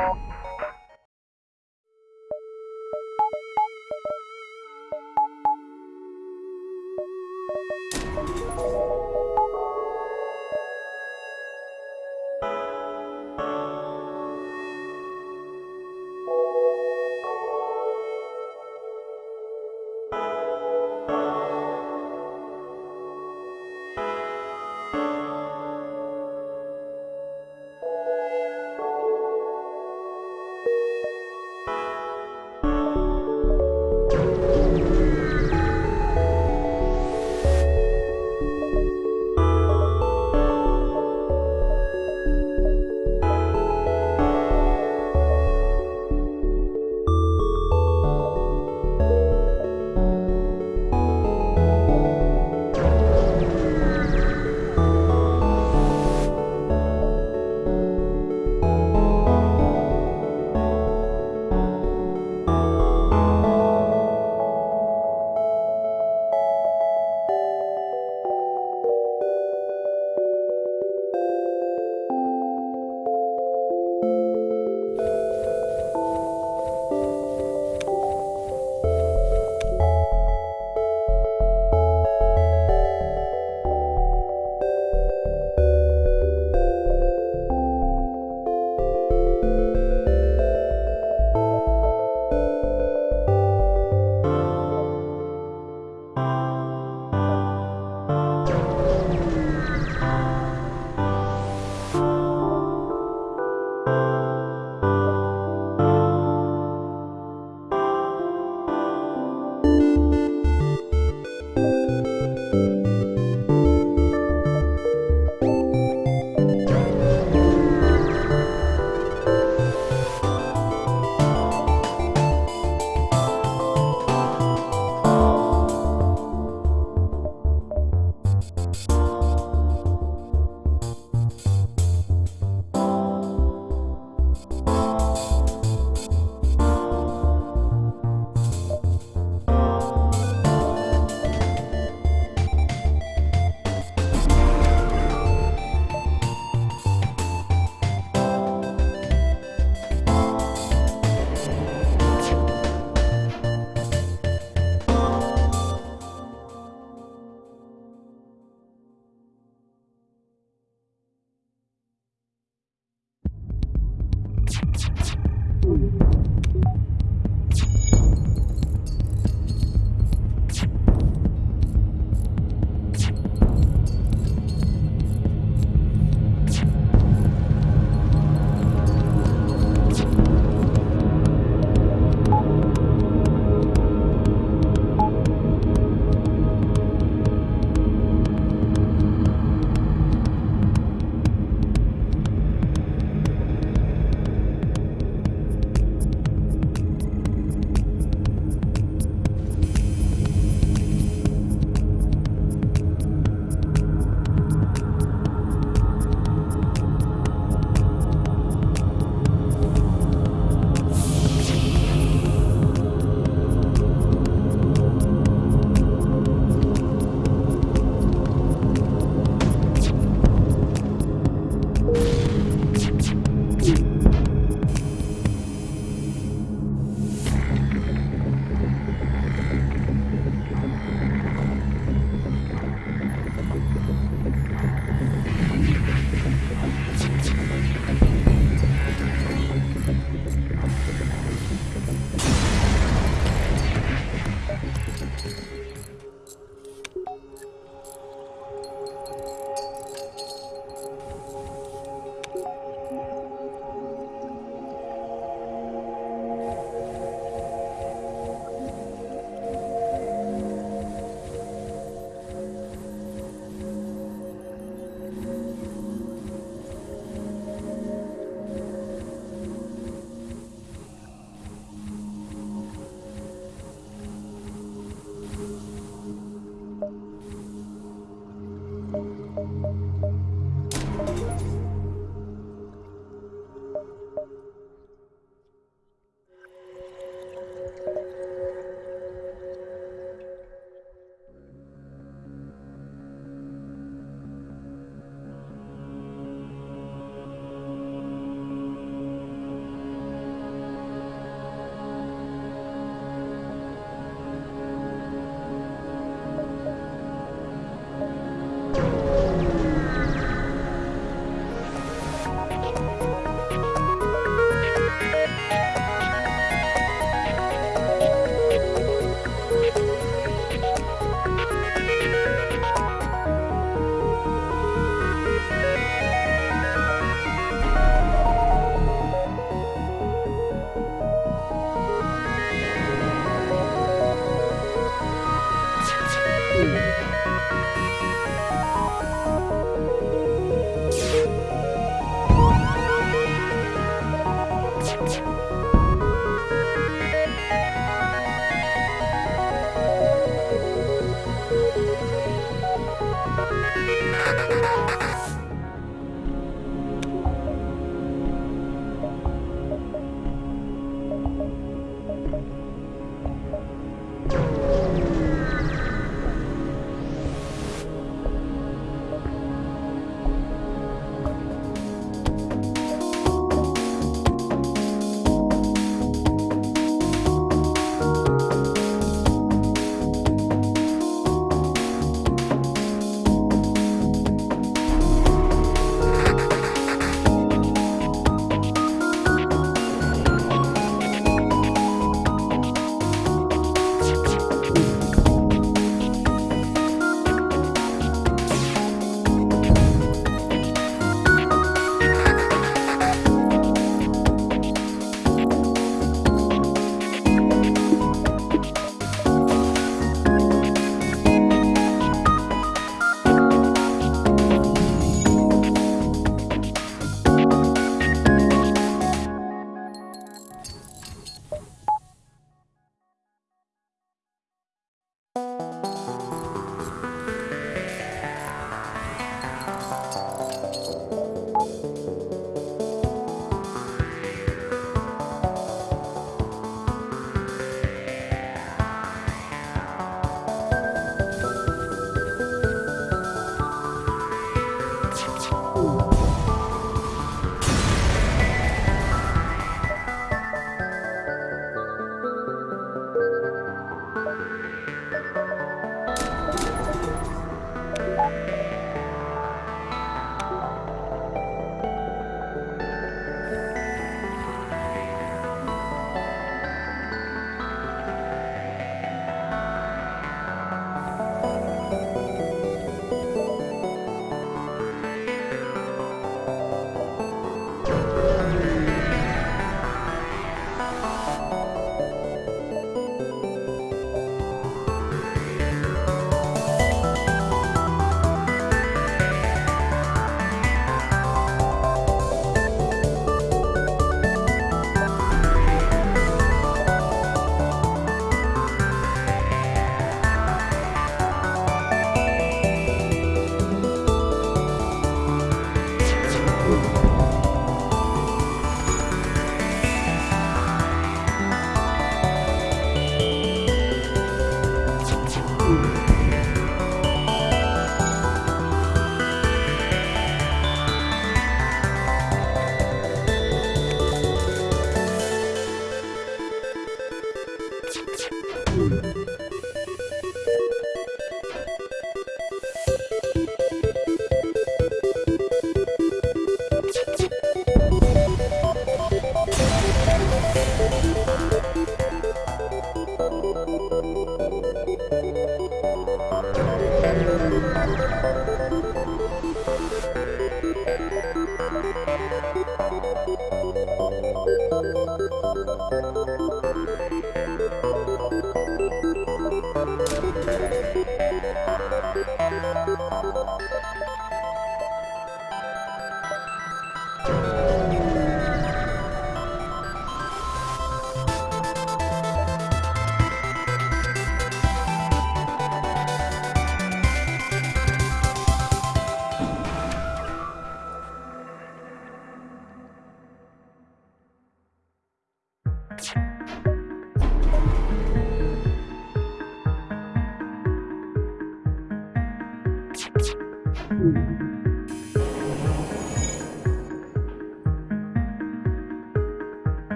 you.